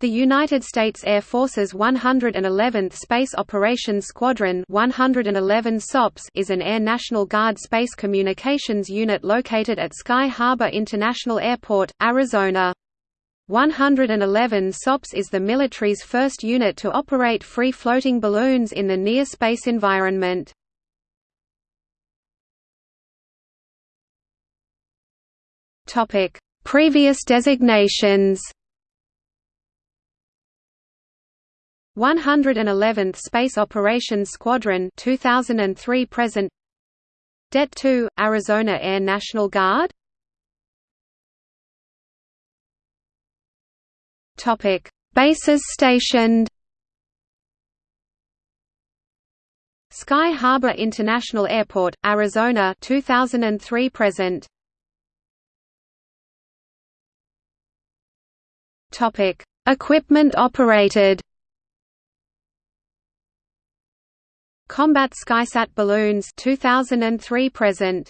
The United States Air Force's 111th Space Operations Squadron 111 SOPS is an Air National Guard space communications unit located at Sky Harbor International Airport, Arizona. 111 SOPS is the military's first unit to operate free-floating balloons in the near space environment. Previous designations 111th Space Operations Squadron 2003 present. Det 2 Arizona Air National Guard. Topic. Bases stationed. Sky Harbor International Airport Arizona 2003 present. Topic. Equipment operated Combat Skysat balloons 2003 present